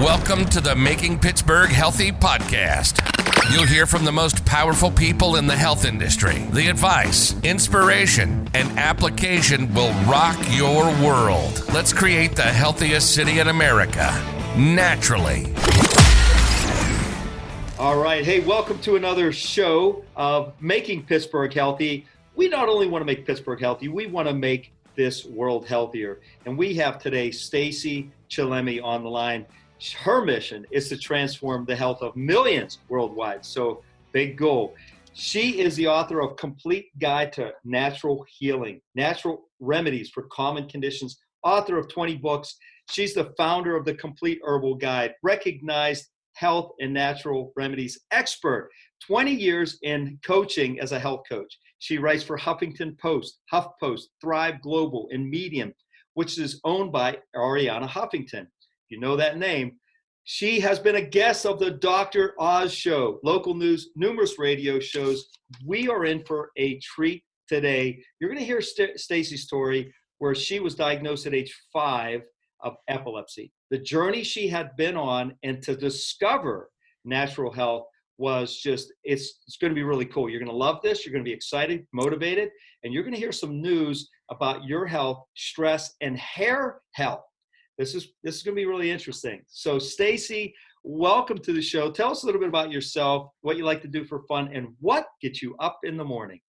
Welcome to the Making Pittsburgh Healthy podcast. You'll hear from the most powerful people in the health industry. The advice, inspiration, and application will rock your world. Let's create the healthiest city in America naturally. All right. Hey, welcome to another show of Making Pittsburgh Healthy. We not only want to make Pittsburgh healthy, we want to make this world healthier. And we have today Stacey Chillemi on the line her mission is to transform the health of millions worldwide. So, big goal. She is the author of Complete Guide to Natural Healing, Natural Remedies for Common Conditions, author of 20 books. She's the founder of the Complete Herbal Guide, recognized health and natural remedies expert, 20 years in coaching as a health coach. She writes for Huffington Post, HuffPost, Thrive Global, and Medium, which is owned by Arianna Huffington you know that name. She has been a guest of the Dr. Oz show, local news, numerous radio shows. We are in for a treat today. You're going to hear St- Stacey's story where she was diagnosed at age five of epilepsy. The journey she had been on and to discover natural health was just it's it's going to be really cool. You're going to love this. You're going to be excited, motivated, and you're going to hear some news about your health, stress, and hair health. This is this is going to be really interesting. So, Stacey, welcome to the show. Tell us a little bit about yourself, what you like to do for fun, and what gets you up in the morning.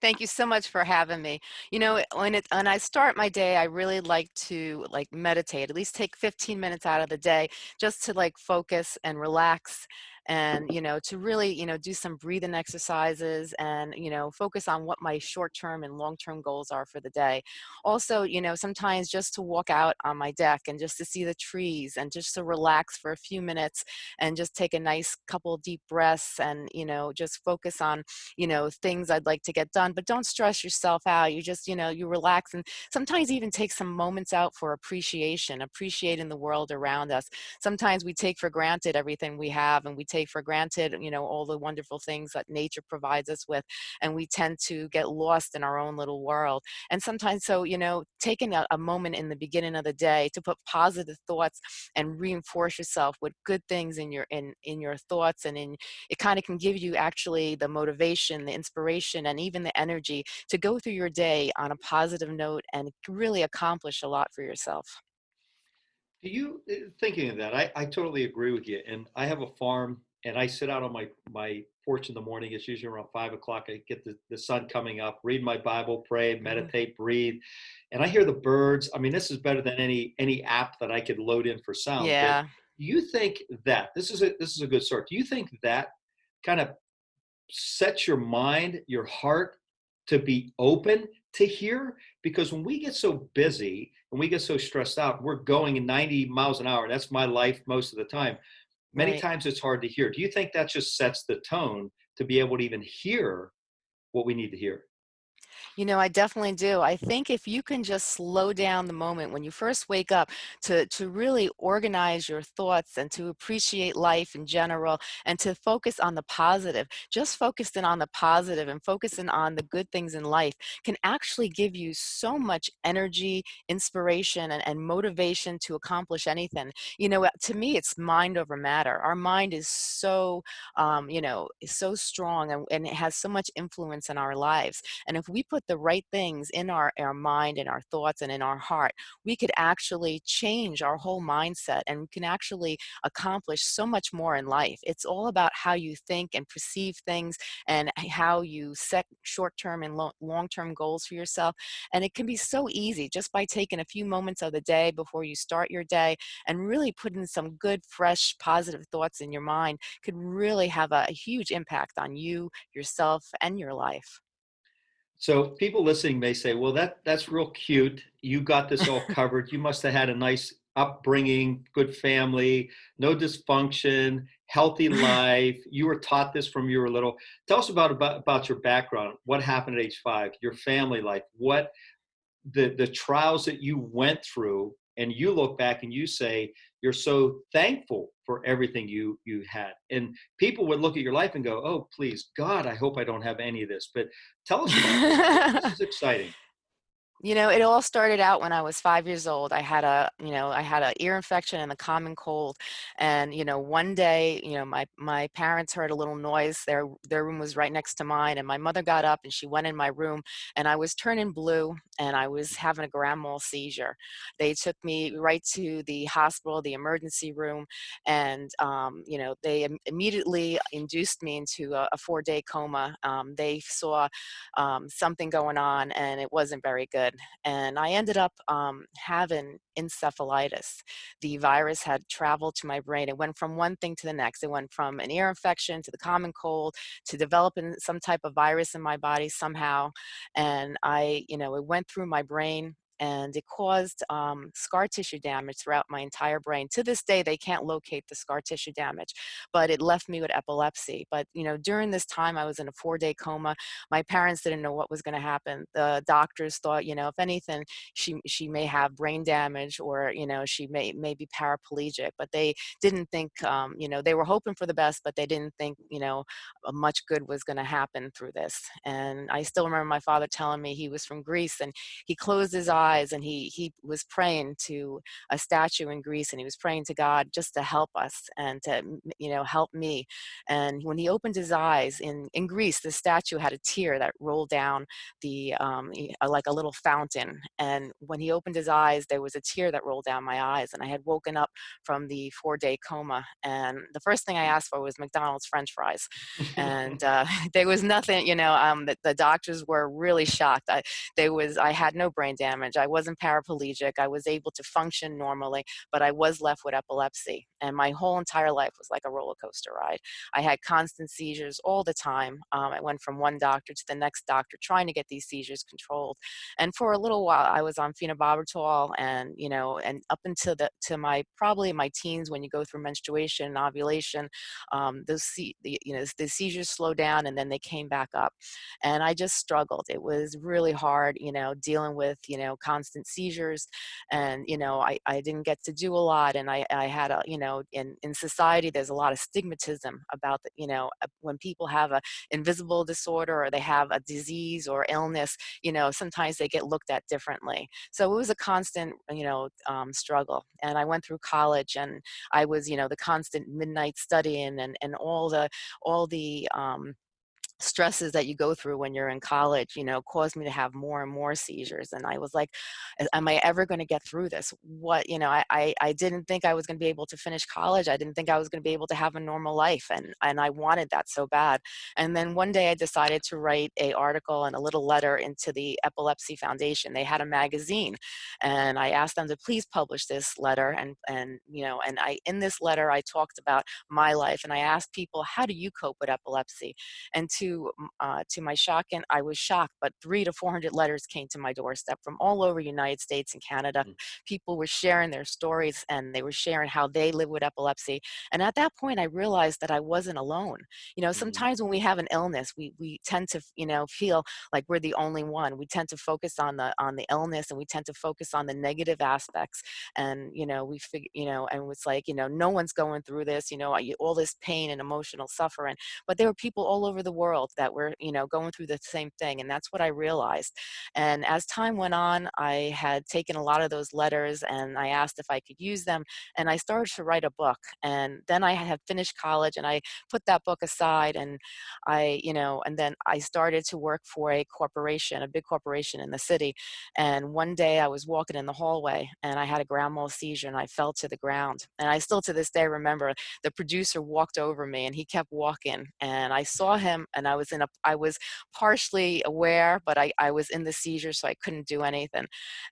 Thank you so much for having me. You know, when it when I start my day, I really like to like meditate. At least take 15 minutes out of the day just to like focus and relax and you know to really you know do some breathing exercises and you know focus on what my short term and long term goals are for the day. Also you know sometimes just to walk out on my deck and just to see the trees and just to relax for a few minutes and just take a nice couple deep breaths and you know just focus on you know things i'd like to get done. But don't stress yourself out. You just you know you relax and sometimes even take some moments out for appreciation appreciating the world around us. Sometimes we take for granted everything we have and we take for granted, you know, all the wonderful things that nature provides us with, and we tend to get lost in our own little world. And sometimes, so you know, taking a, a moment in the beginning of the day to put positive thoughts and reinforce yourself with good things in your in in your thoughts, and in it kind of can give you actually the motivation, the inspiration, and even the energy to go through your day on a positive note and really accomplish a lot for yourself. Do you uh, thinking of that? I, I totally agree with you. And I have a farm and I sit out on my, my porch in the morning. It's usually around five o'clock. I get the, the sun coming up, read my Bible, pray, mm-hmm. meditate, breathe. And I hear the birds. I mean, this is better than any any app that I could load in for sound. Yeah. But you think that this is a this is a good start. Do you think that kind of sets your mind, your heart to be open to hear? Because when we get so busy and we get so stressed out, we're going 90 miles an hour. That's my life most of the time. Many right. times it's hard to hear. Do you think that just sets the tone to be able to even hear what we need to hear? You know, I definitely do. I think if you can just slow down the moment when you first wake up to, to really organize your thoughts and to appreciate life in general and to focus on the positive, just focusing on the positive and focusing on the good things in life can actually give you so much energy, inspiration, and, and motivation to accomplish anything. You know, to me, it's mind over matter. Our mind is so, um, you know, so strong and, and it has so much influence in our lives. And if we put the right things in our, our mind and our thoughts and in our heart, we could actually change our whole mindset and we can actually accomplish so much more in life. It's all about how you think and perceive things and how you set short term and long term goals for yourself. And it can be so easy just by taking a few moments of the day before you start your day and really putting some good, fresh, positive thoughts in your mind could really have a huge impact on you, yourself, and your life. So people listening may say, "Well, that that's real cute. You got this all covered. You must have had a nice upbringing, good family, no dysfunction, healthy life. You were taught this from you were little. Tell us about about, about your background. What happened at age five? Your family life. What the the trials that you went through, and you look back and you say you're so thankful for everything you you had. And people would look at your life and go oh please god i hope i don't have any of this. But tell us about this. this is exciting You know, it all started out when I was five years old. I had a, you know, I had an ear infection and a common cold. And, you know, one day, you know, my, my parents heard a little noise. Their, their room was right next to mine. And my mother got up and she went in my room and I was turning blue and I was having a grand mal seizure. They took me right to the hospital, the emergency room. And, um, you know, they immediately induced me into a, a four day coma. Um, they saw um, something going on and it wasn't very good and I ended up um, having encephalitis. The virus had traveled to my brain. It went from one thing to the next. It went from an ear infection to the common cold to developing some type of virus in my body somehow. And I, you know, it went through my brain and it caused um, scar tissue damage throughout my entire brain. To this day, they can't locate the scar tissue damage, but it left me with epilepsy. But you know, during this time, I was in a four-day coma. My parents didn't know what was going to happen. The doctors thought, you know, if anything, she she may have brain damage or you know she may may be paraplegic. But they didn't think, um, you know, they were hoping for the best, but they didn't think, you know, much good was going to happen through this. And I still remember my father telling me he was from Greece and he closed his eyes eyes and he he was praying to a statue in Greece and he was praying to God just to help us and to you know help me. And when he opened his eyes in in Greece the statue had a tear that rolled down the um, uh, like a little fountain. And when he opened his eyes there was a tear that rolled down my eyes and I had woken up from the four day coma. And the first thing I asked for was McDonald's french fries. And uh, there was nothing you know um, the, the doctors were really shocked. I, there was I had no brain damage I wasn't paraplegic. I was able to function normally, but I was left with epilepsy. And my whole entire life was like a roller coaster ride. I had constant seizures all the time. Um, I went from one doctor to the next doctor trying to get these seizures controlled. And for a little while, I was on phenobarbital and, you know, and up until the, to my, probably my teens when you go through menstruation and ovulation, um, those, the, you know, the seizures slowed down and then they came back up. And I just struggled. It was really hard, you know, dealing with, you know, constant seizures and you know I, I didn't get to do a lot and I, I had a you know in, in society there's a lot of stigmatism about the, you know when people have a invisible disorder or they have a disease or illness you know sometimes they get looked at differently. So it was a constant you know um, struggle and I went through college and I was you know the constant midnight studying and and all the all the um, stresses that you go through when you're in college, you know, caused me to have more and more seizures. And I was like, am I ever going to get through this? What, you know, I, I, I didn't think I was going to be able to finish college. I didn't think I was going to be able to have a normal life. And, and I wanted that so bad. And then one day I decided to write a article and a little letter into the Epilepsy Foundation. They had a magazine and I asked them to please publish this letter. And, and, you know, and I, in this letter, I talked about my life and I asked people, how do you cope with epilepsy? And to uh, to my shock, and I was shocked, but three to 400 letters came to my doorstep from all over the United States and Canada. Mm. People were sharing their stories and they were sharing how they live with epilepsy. And at that point, I realized that I wasn't alone. You know, mm. sometimes when we have an illness, we, we tend to, you know, feel like we're the only one. We tend to focus on the, on the illness and we tend to focus on the negative aspects. And, you know, we figure, you know, and it's like, you know, no one's going through this, you know, all this pain and emotional suffering, but there were people all over the world world that were, you know, going through the same thing. And that's what I realized. And as time went on, I had taken a lot of those letters and I asked if I could use them. And I started to write a book. And then I had finished college and I put that book aside and I, you know, and then I started to work for a corporation, a big corporation in the city. And one day I was walking in the hallway and I had a grand mal seizure and I fell to the ground. And I still to this day remember the producer walked over me and he kept walking and I saw him and I I was in a, I was partially aware, but I, I was in the seizure, so I couldn't do anything.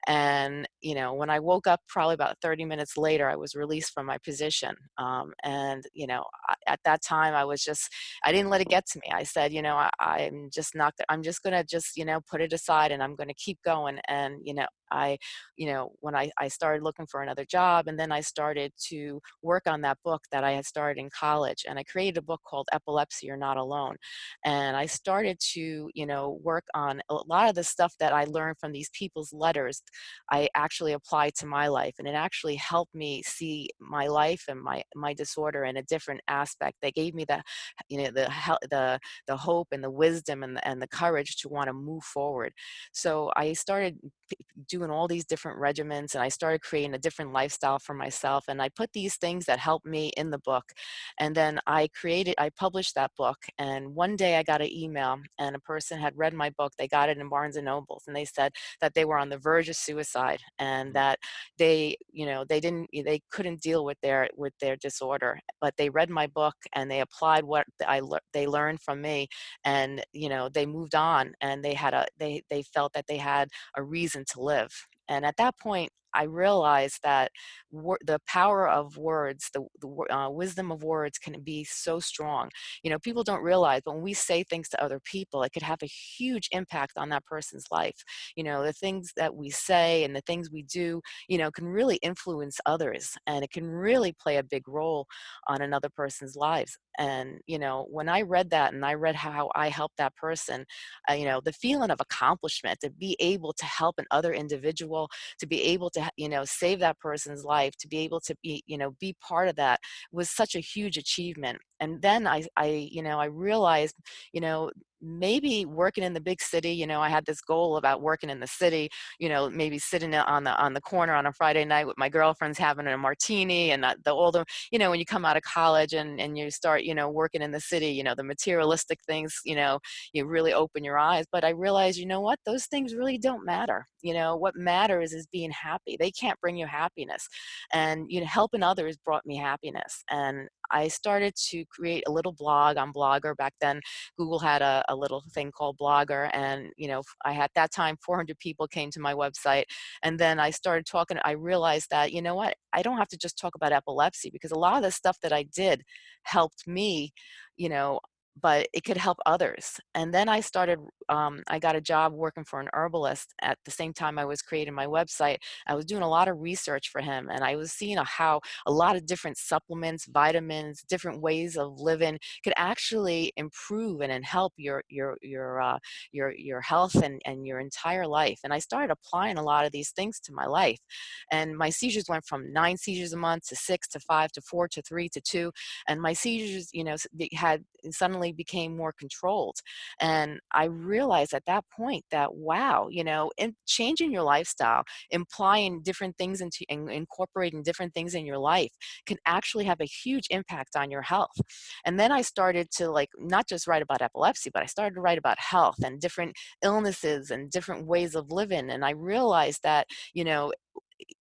And, you know, when I woke up probably about 30 minutes later, I was released from my position. Um, and, you know, at that time I was just, I didn't let it get to me. I said, you know, I, I'm just not, I'm just going to just, you know, put it aside and I'm going to keep going. And, you know, I, you know, when I, I started looking for another job and then I started to work on that book that I had started in college and I created a book called Epilepsy You're Not Alone. And I started to, you know, work on a lot of the stuff that I learned from these people's letters. I actually applied to my life and it actually helped me see my life and my, my disorder in a different aspect. They gave me the, you know, the, the, the hope and the wisdom and the, and the courage to want to move forward. So I started doing all these different regimens and I started creating a different lifestyle for myself. And I put these things that helped me in the book. And then I created, I published that book. And one day I got an email and a person had read my book. They got it in Barnes and Nobles and they said that they were on the verge of suicide and mm. that they, you know, they didn't, they couldn't deal with their, with their disorder, but they read my book and they applied what I, they learned from me and, you know, they moved on and they had a, they, they felt that they had a reason to live. And at that point, I realized that the power of words, the, the uh, wisdom of words can be so strong. You know, people don't realize, but when we say things to other people, it could have a huge impact on that person's life. You know, the things that we say and the things we do, you know, can really influence others and it can really play a big role on another person's lives. And, you know, when I read that and I read how I helped that person, uh, you know, the feeling of accomplishment to be able to help another individual, to be able to you know save that person's life to be able to be you know be part of that was such a huge achievement. And then I, I you know i realized you know maybe working in the big city you know i had this goal about working in the city you know maybe sitting on the on the corner on a friday night with my girlfriends having a martini and the older you know when you come out of college and and you start you know working in the city you know the materialistic things you know you really open your eyes. But i realized you know what? Those things really don't matter. You know what matters is being happy. They can't bring you happiness. And you know helping others brought me happiness. And I started to create a little blog on Blogger. Back then, Google had a, a little thing called Blogger, and you know, I had that time 400 people came to my website, and then I started talking. I realized that you know what, I don't have to just talk about epilepsy because a lot of the stuff that I did helped me, you know, but it could help others. And then I started, um, I got a job working for an herbalist at the same time I was creating my website. I was doing a lot of research for him and I was seeing how a lot of different supplements, vitamins, different ways of living could actually improve and, and help your, your, your, uh, your, your health and, and your entire life. And I started applying a lot of these things to my life. And my seizures went from nine seizures a month to six to five to four to three to two. And my seizures, you know, had suddenly suddenly became more controlled. And I realized at that point that, wow, you know, in changing your lifestyle, implying different things into and incorporating different things in your life can actually have a huge impact on your health. And then I started to like, not just write about epilepsy, but I started to write about health and different illnesses and different ways of living. And I realized that, you know,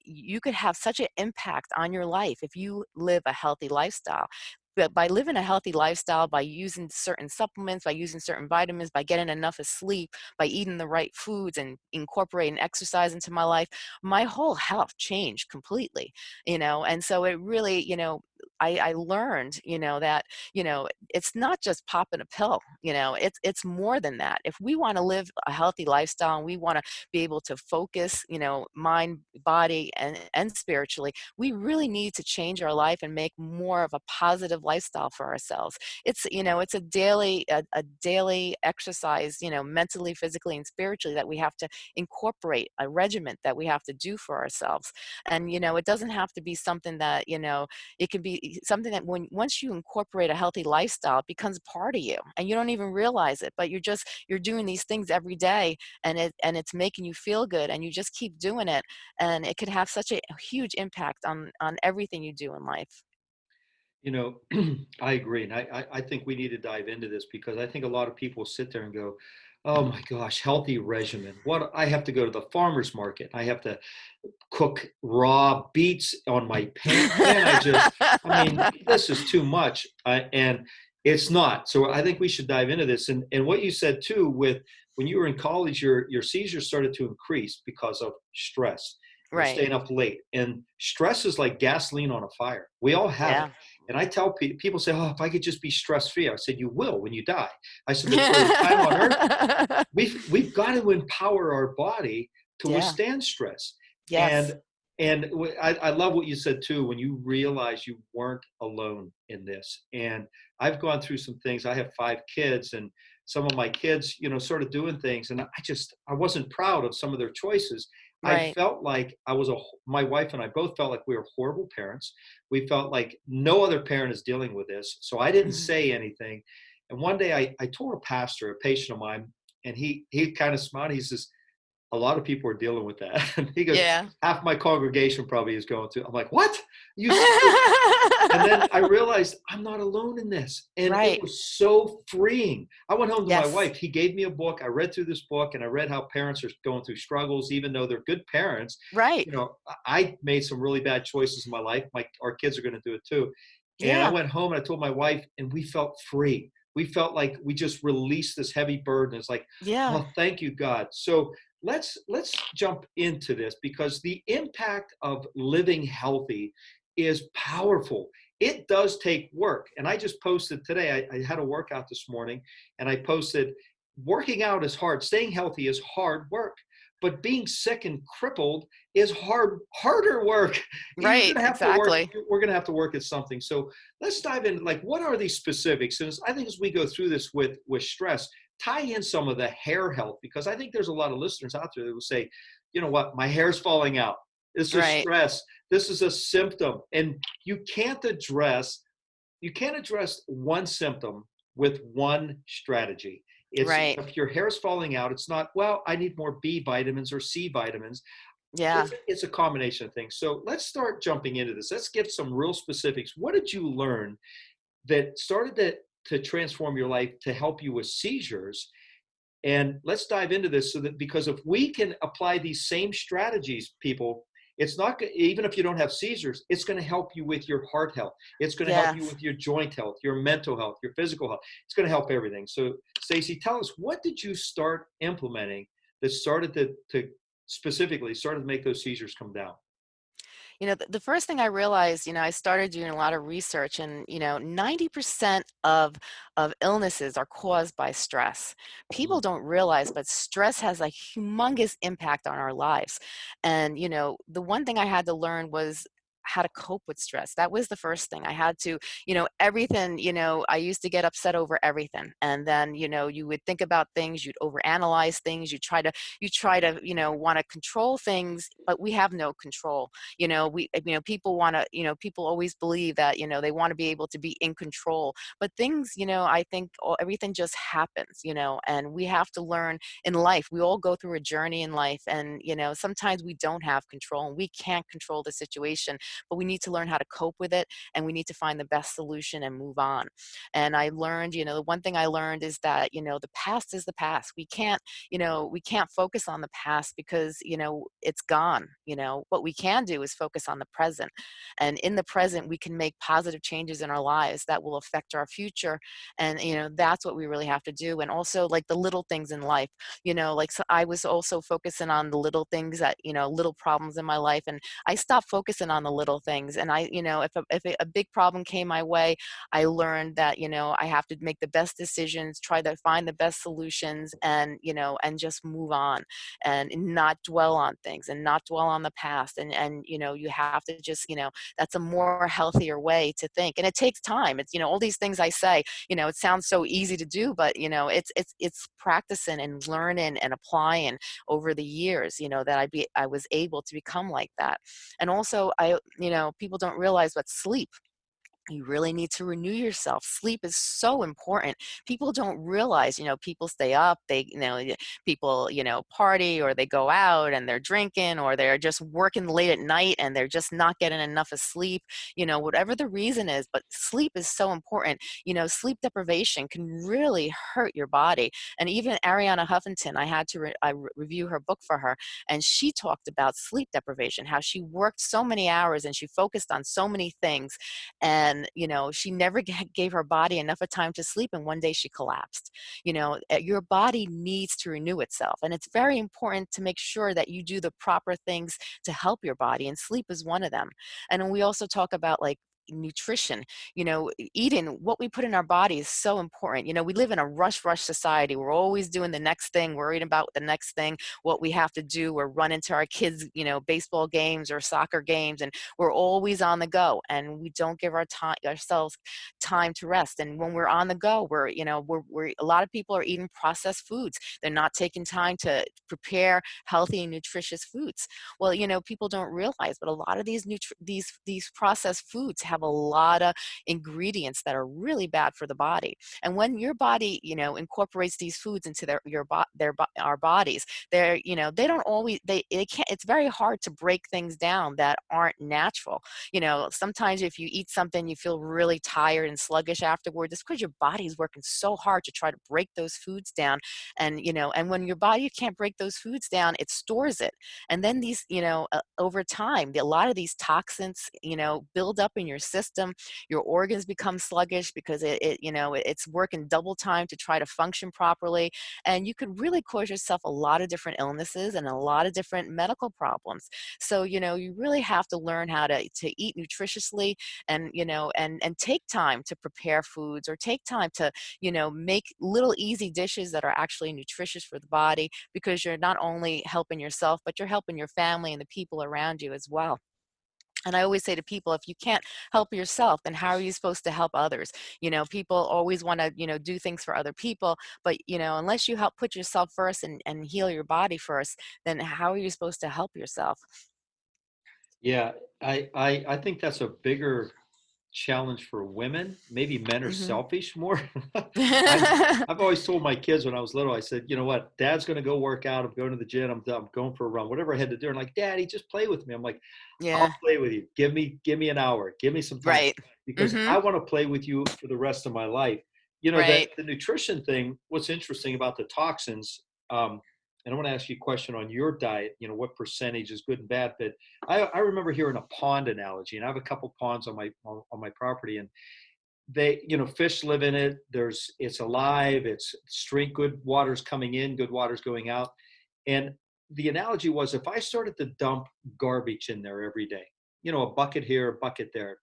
you could have such an impact on your life if you live a healthy lifestyle but by living a healthy lifestyle, by using certain supplements, by using certain vitamins, by getting enough of sleep, by eating the right foods and incorporating exercise into my life, my whole health changed completely, you know, and so it really, you know, I, I learned, you know, that, you know, it's not just popping a pill, you know, it's, it's more than that. If we want to live a healthy lifestyle and we want to be able to focus, you know, mind, body, and, and spiritually, we really need to change our life and make more of a positive lifestyle for ourselves. It's, you know, it's a daily, a, a daily exercise, you know, mentally, physically, and spiritually that we have to incorporate a regiment that we have to do for ourselves. And, you know, it doesn't have to be something that, you know, it can be something that when once you incorporate a healthy lifestyle it becomes part of you and you don't even realize it but you're just you're doing these things every day and it and it's making you feel good and you just keep doing it and it could have such a huge impact on on everything you do in life. You know i agree and I, I think we need to dive into this because i think a lot of people sit there and go oh my gosh, healthy regimen. What I have to go to the farmer's market. I have to cook raw beets on my pan. And I just, I mean, this is too much. And it's not. So I think we should dive into this. And, and what you said too, with when you were in college, your, your seizures started to increase because of stress. Right. Staying up late. And stress is like gasoline on a fire. We all have yeah. it. And I tell people, people say, oh, if I could just be stress free. I said, you will when you die. I said, time on earth, we've, we've got to empower our body to Yeah. withstand stress. Yes. And and I, I love what you said too when you realize you weren't alone in this. And I've gone through some things. I have five kids, and some of my kids, you know, sort of doing things, and I just I wasn't proud of some of their choices. I felt like I was a, my wife and I both felt like we were horrible parents. We felt like no other parent is dealing with this, so I didn't Mhm. say anything. And one day I, I told a pastor, a patient of mine, and he he kind of smiled. He says, "A lot of people are dealing with that." And he goes, Yeah. half my congregation probably is going to. I'm like, what? You? and then I realized I'm not alone in this, and Right. it was so freeing. I went home to my wife. He gave me a book. I read through this book, and I read how parents are going through struggles, even though they're good parents. right. You know, I made some really bad choices in my life. My our kids are going to do it too. And I went home and I told my wife, and we felt free. We felt like we just released this heavy burden. It's like Yeah. well, thank you, God. So let's let's jump into this because the impact of living healthy is powerful. It does take work. And I just posted today, I, I had a workout this morning, and I posted working out is hard, staying healthy is hard work. But being sick and crippled is hard, harder work. Right, gonna to work- exactly. we're gonna have to work at something. So let's dive in. Like, what are these specifics? And I think as we go through this with with stress, tie in some of the hair health because I think there's a lot of listeners out there that will say, you know what, my hair's falling out. This is Right. stress. This is a symptom, and you can't address you can't address one symptom with one strategy. It's Right. if your hair's falling out, it's not, well, I need more B vitamins or C vitamins. Yeah. It's, it's a combination of things. So let's start jumping into this. Let's give some real specifics. What did you learn that started to, to transform your life to help you with seizures? And let's dive into this so that because if we can apply these same strategies, people, it's not even if you don't have seizures, it's going to help you with your heart health. It's going to help you with your joint health, your mental health, your physical health. It's going to help everything. So, Stacey, tell us what did you start implementing that started to, to specifically started to make those seizures come down? You know, the, the first thing I realized, you know, I started doing a lot of research and, you know, 90% of of illnesses are caused by stress. People mm-hmm. don't realize, but stress has a humongous impact on our lives. And, you know, the one thing I had to learn was how to cope with stress. That was the first thing. I had to, you know, everything, you know, I used to get upset over everything. And then, you know, you would think about things, you'd overanalyze things, you try to you try to, you know, want to control things, but we have no control you know we you know people want to you know people always believe that you know they want to be able to be in control but things you know i think all, everything just happens you know and we have to learn in life we all go through a journey in life and you know sometimes we don't have control and we can't control the situation but we need to learn how to cope with it and we need to find the best solution and move on. And i learned you know the one thing i learned is that you know the past is the past. We can't you know we can't focus on the past because you know it's gone you know? What we can do is focus on the present and in the present we can make positive changes in our lives that will affect our future and you know that's what we really have to do and also like the little things in life. You know like so i was also focusing on the little things that you know little problems in my life and i stopped focusing on the little things and i you know if a, if a big problem came my way i learned that you know i have to make the best decisions try to find the best solutions and you know and just move on and not dwell on things and not dwell on the past and and you know you have to just you know that's a more healthier way to think and it takes time it's you know all these things i say you know it sounds so easy to do but you know it's it's it's practicing and learning and applying over the years you know that i be i was able to become like that and also i you know people don't realize what sleep you really need to renew yourself. Sleep is so important. People don't realize you know people stay up they you know people you know party or they go out and they're drinking or they're just working late at night and they're just not getting enough of sleep you know whatever the reason is but sleep is so important. You know sleep deprivation can really hurt your body. And even arianna huffington i had to re- I re- review her book for her and she talked about sleep deprivation how she worked so many hours and she focused on so many things and you know she never gave her body enough of time to sleep and one day she collapsed. You know uh, your body needs to renew itself and it's very important to make sure that you do the proper things to help your body and sleep is one of them. And we also talk about like nutrition you know eating what we put in our body is so important you know we live in a rush rush society we're always doing the next thing worried about the next thing what we have to do we're running to our kids you know baseball games or soccer games and we're always on the go and we don't give our time ourselves time to rest and when we're on the go we're you know we're, we're a lot of people are eating processed foods they're not taking time to prepare healthy and nutritious foods. Well you know people don't realize but a lot of these these these processed foods have a lot of ingredients that are really bad for the body and when your body you know incorporates these foods into their your their our bodies they're you know they don't always they it can't it's very hard to break things down that aren't natural. You know sometimes if you eat something you feel really tired and sluggish afterwards it's because your body's working so hard to try to break those foods down and you know and when your body can't break those foods down it stores it and then these you know uh, over time a lot of these toxins you know build up in your system your organs become sluggish because it, it you know it's working double time to try to function properly and you could really cause yourself a lot of different illnesses and a lot of different medical problems. So you know you really have to learn how to to eat nutritiously and you know and and take time to prepare foods or take time to you know make little easy dishes that are actually nutritious for the body because you're not only helping yourself but you're helping your family and the people around you as well and I always say to people, if you can't help yourself, then how are you supposed to help others? You know, people always want to, you know, do things for other people, but you know, unless you help put yourself first and, and heal your body first, then how are you supposed to help yourself? Yeah, I, I I think that's a bigger challenge for women. Maybe men are hmm selfish more. I've, I've always told my kids when I was little, I said, you know what, dad's going to go work out. I'm going to the gym. I'm, I'm going for a run, whatever I had to do. And like, daddy, just play with me. I'm like, yeah, I'll play with you. Give me, give me an hour. Give me some time right. because hmm I want to play with you for the rest of my life. You know, that Right. the nutrition thing, what's interesting about the toxins, um, and I want to ask you a question on your diet, you know, what percentage is good and bad, but I, I remember hearing a pond analogy and I have a couple ponds on my, on, on my property and they, you know, fish live in it. There's, it's alive. It's stream, good water's coming in, good water's going out. And the analogy was if I started to dump garbage in there every day, you know, a bucket here, a bucket there,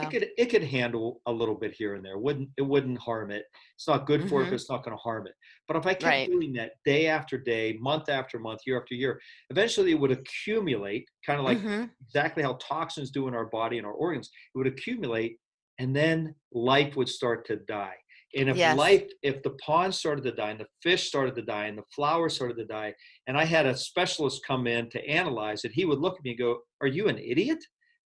it Yeah. could it could handle a little bit here and there. Wouldn't it wouldn't harm it. It's not good for it, but hmm it's not going to harm it. But if I kept Right. doing that day after day, month after month, year after year, eventually it would accumulate, kind of like hmm exactly how toxins do in our body and our organs. It would accumulate, and then life would start to die. And if Yes. life, if the pond started to die, and the fish started to die, and the flowers started to die, and I had a specialist come in to analyze it, he would look at me and go, "Are you an idiot?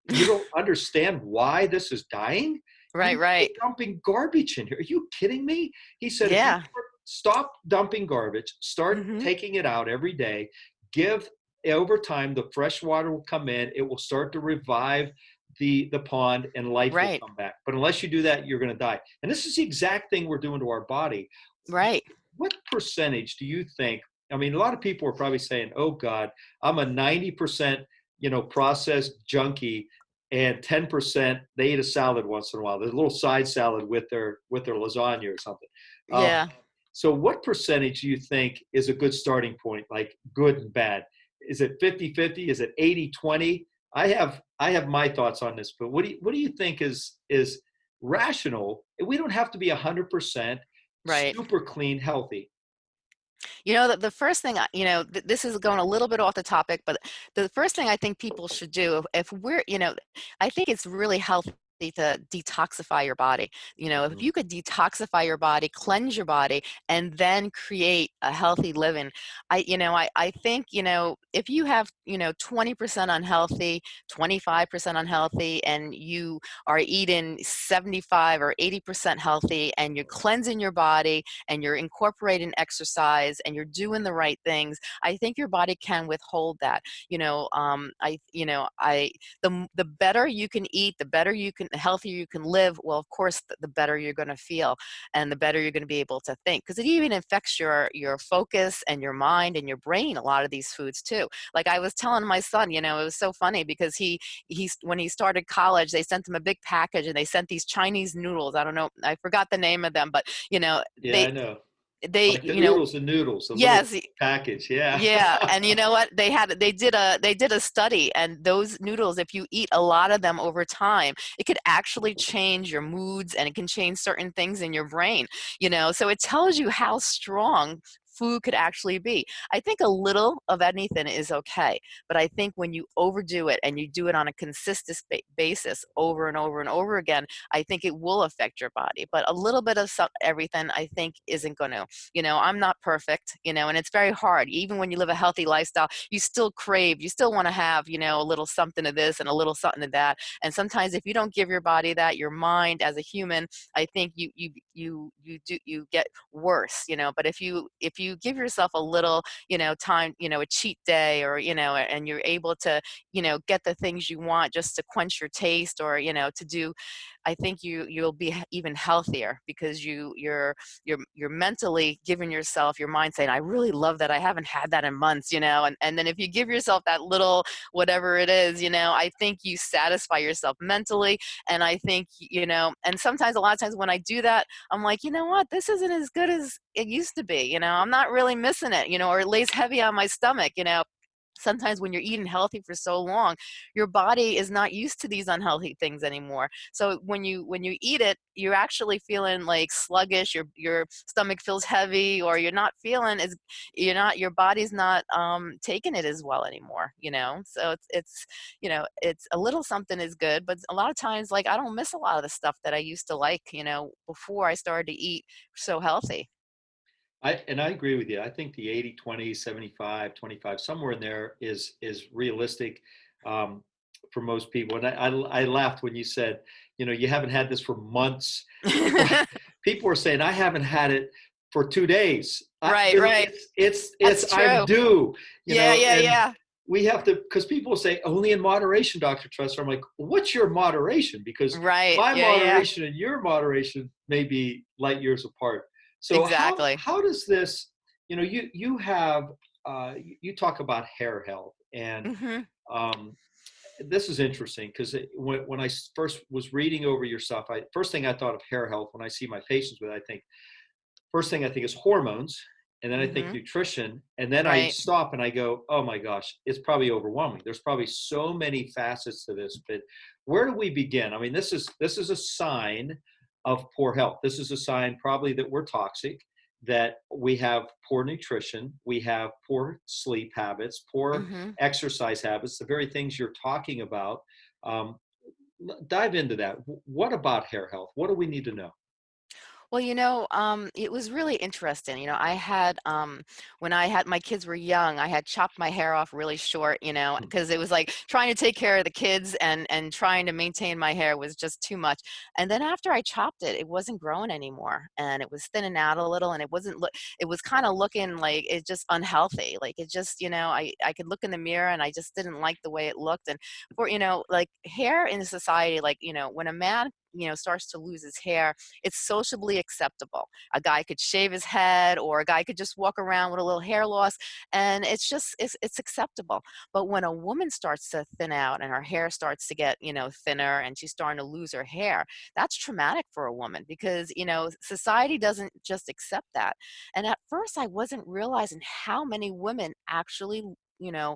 You don't understand why this is dying? Right. Right. dumping garbage in here. Are you kidding me?" He said, Yeah. stop dumping garbage, start hmm taking it out every day, give over time the fresh water will come in, it will start to revive the the pond and life will come back. But unless you do that, you're going to die." And this is the exact thing we're doing to our body. Right. What percentage do you think? I mean, a lot of people are probably saying, "Oh God, I'm a 90%, you know, processed junkie and 10% they eat a salad once in a while. There's a little side salad with their with their lasagna or something." Um, Yeah. so what percentage do you think is a good starting point, like good and bad? Is it 50-50? Is it 80-20? I have I have my thoughts on this, but what do you what do you think is is rational? We don't have to be 100% Right. super clean healthy. You know, the, the first thing, you know, th- this is going a little bit off the topic, but the first thing I think people should do, if, if we're, you know, I think it's really healthy to detoxify your body. You know, if Mhm. you could detoxify your body, cleanse your body, and then create a healthy living, I, you know, I, I think, you know, if you have, you know, 20% unhealthy, 25% unhealthy, and you are eating 75 or 80% healthy, and you're cleansing your body, and you're incorporating exercise and you're doing the right things i think your body can withhold that you know um i you know i the the better you can eat the better you can the healthier you can live well of course the, the better you're going to feel and the better you're going to be able to think because it even affects your your focus and your mind and your brain a lot of these foods too like i was telling my son you know it was so funny because he he's when he started college they sent him a big package and they sent these chinese noodles i don't know i forgot the name of them but you know Yeah, they I know. They like the you know noodles and noodles. The yes package. Yeah. yeah and you know what they had they did a they did a study and those noodles if you eat a lot of them over time it could actually change your moods and it can change certain things in your brain you know so it tells you how strong food could actually be. I think a little of anything is okay, but I think when you overdo it and you do it on a consistent basis over and over and over again, I think it will affect your body. But a little bit of some, everything, I think, isn't going to. You know, I'm not perfect, you know, and it's very hard. Even when you live a healthy lifestyle, you still crave, you still want to have, you know, a little something of this and a little something of that. And sometimes if you don't give your body that, your mind as a human, I think you you you you do you get worse, you know. But if you if you give yourself a little you know time you know a cheat day or you know and you're able to you know get the things you want just to quench your taste or you know to do i think you you'll be even healthier because you you're you're you're mentally giving yourself your mind saying i really love that. I haven't had that in months you know and, and then if you give yourself that little whatever it is you know i think you satisfy yourself mentally and i think you know and sometimes a lot of times when i do that i'm like you know what? This isn't as good as it used to be you know i'm not really missing it you know or it lays heavy on my stomach you know sometimes when you're eating healthy for so long your body is not used to these unhealthy things anymore. So when you when you eat it you're actually feeling like sluggish your your stomach feels heavy or you're not feeling as you're not your body's not um taking it as well anymore you know? So it's it's you know it's a little something is good but a lot of times like i don't miss a lot of the stuff that i used to like you know before i started to eat so healthy I, and I agree with you. I think the 80, 20, 75, 25, somewhere in there is is realistic um, for most people. And I, I, I, laughed when you said, you know, you haven't had this for months. people are saying, I haven't had it for two days. Right, I, right. It's, it's, it's I'm due. yeah, know, yeah, yeah. We have to, because people say only in moderation, Dr. Tressler. I'm like, what's your moderation? Because right. my yeah, moderation yeah. and your moderation may be light years apart. So exactly. How, how does this? You know, you you have uh, you talk about hair health, and mm-hmm. um, this is interesting because when when I first was reading over your stuff, I first thing I thought of hair health when I see my patients with, I think first thing I think is hormones, and then I think mm-hmm. nutrition, and then right. I stop and I go, oh my gosh, it's probably overwhelming. There's probably so many facets to this, but where do we begin? I mean, this is this is a sign of poor health. This is a sign probably that we're toxic, that we have poor nutrition, we have poor sleep habits, poor mm-hmm. exercise habits, the very things you're talking about. Um, dive into that. What about hair health? What do we need to know? Well, you know, um, it was really interesting. You know, I had um, when I had my kids were young, I had chopped my hair off really short. You know, because mm. it was like trying to take care of the kids and and trying to maintain my hair was just too much. And then after I chopped it, it wasn't growing anymore, and it was thinning out a little, and it wasn't look. It was kind of looking like it just unhealthy. Like it just, you know, I I could look in the mirror and I just didn't like the way it looked. And for you know, like hair in society, like you know, when a man you know starts to lose his hair it's sociably acceptable. A guy could shave his head or a guy could just walk around with a little hair loss and it's just it's, it's acceptable. But when a woman starts to thin out and her hair starts to get you know thinner and she's starting to lose her hair that's traumatic for a woman because you know society doesn't just accept that. And at first i wasn't realizing how many women actually you know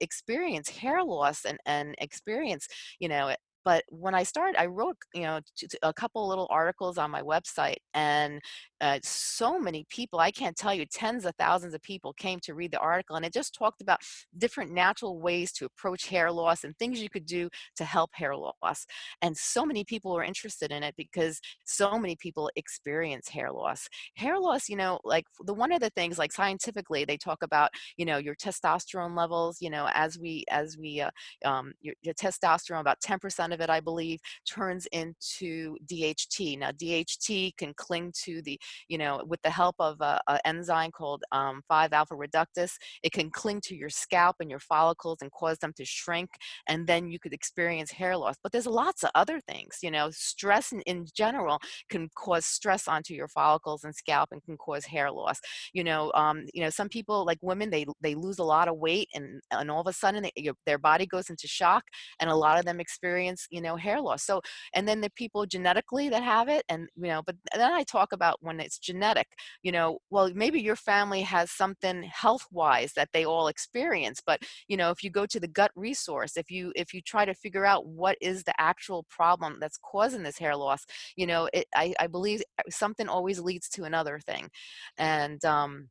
experience hair loss and and experience you know but when I started, I wrote, you know, a couple little articles on my website, and uh, so many people, I can't tell you, tens of thousands of people came to read the article, and it just talked about different natural ways to approach hair loss and things you could do to help hair loss. And so many people were interested in it because so many people experience hair loss. Hair loss, you know, like the one of the things, like scientifically, they talk about, you know, your testosterone levels, you know, as we, as we, uh, um, your, your testosterone, about 10% of of it, I believe, turns into DHT. Now, DHT can cling to the, you know, with the help of an enzyme called um, 5-alpha reductase, it can cling to your scalp and your follicles and cause them to shrink, and then you could experience hair loss. But there's lots of other things, you know, stress in, in general can cause stress onto your follicles and scalp and can cause hair loss. You know, um, you know, some people like women, they they lose a lot of weight and and all of a sudden they, their body goes into shock, and a lot of them experience you know hair loss. So and then the people genetically that have it and you know but then i talk about when it's genetic you know well maybe your family has something health wise that they all experience but you know if you go to the gut resource if you if you try to figure out what is the actual problem that's causing this hair loss you know it, I, I believe something always leads to another thing. And um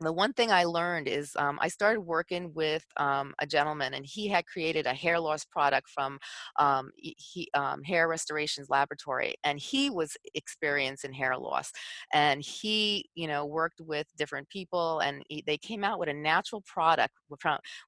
the one thing I learned is um, I started working with um, a gentleman, and he had created a hair loss product from um, he, um, Hair Restorations Laboratory, and he was experiencing hair loss. And he, you know, worked with different people, and he, they came out with a natural product with,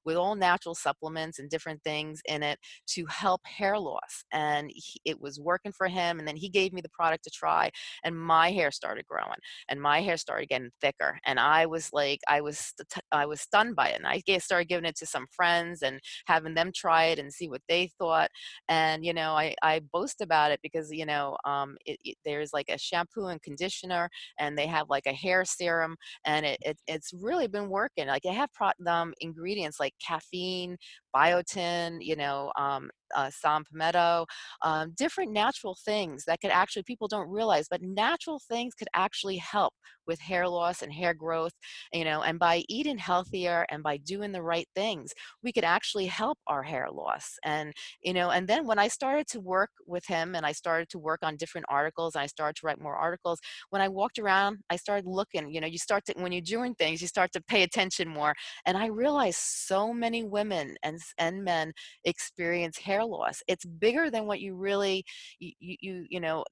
with all natural supplements and different things in it to help hair loss. And he, it was working for him. And then he gave me the product to try, and my hair started growing, and my hair started getting thicker, and I was like I was I was stunned by it, and I started giving it to some friends and having them try it and see what they thought. And you know, I I boast about it because you know um, it, it, there's like a shampoo and conditioner, and they have like a hair serum, and it, it it's really been working. Like they have pro- um, ingredients like caffeine, biotin, you know, um, uh, Saw Palmetto, um, different natural things that could actually, people don't realize, but natural things could actually help with hair loss and hair growth, you know, and by eating healthier and by doing the right things, we could actually help our hair loss. And, you know, and then when I started to work with him and I started to work on different articles and I started to write more articles, when I walked around, I started looking, you know, you start to, when you're doing things, you start to pay attention more. And I realized so many women and, and men experience hair hair loss. It's bigger than what you really, you, you, you know,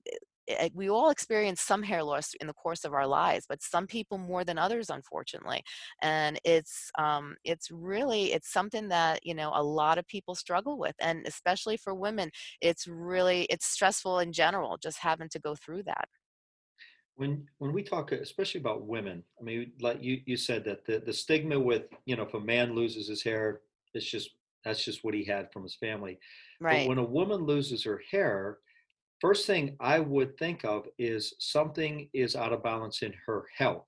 eh, eh, we all experience some hair loss in the course of our lives but some people more than others unfortunately and it's um, it's really it's something that you know a lot of people struggle with and especially for women it's really it's stressful in general just having to go through that when when we talk especially about women i mean like you you said that the the stigma with you know if a man loses his hair it's just that's just what he had from his family. Right. But when a woman loses her hair, first thing I would think of is something is out of balance in her health.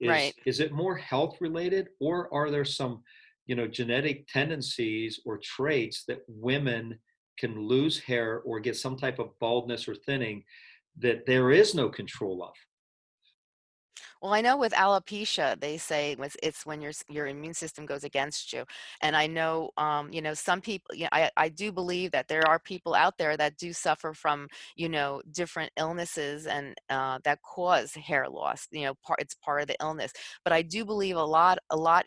Is, right. is it more health related or are there some, you know, genetic tendencies or traits that women can lose hair or get some type of baldness or thinning that there is no control of? Well, I know with alopecia, they say it's, it's when your your immune system goes against you, and I know, um, you know, some people. You know, I I do believe that there are people out there that do suffer from, you know, different illnesses and uh, that cause hair loss. You know, part it's part of the illness, but I do believe a lot a lot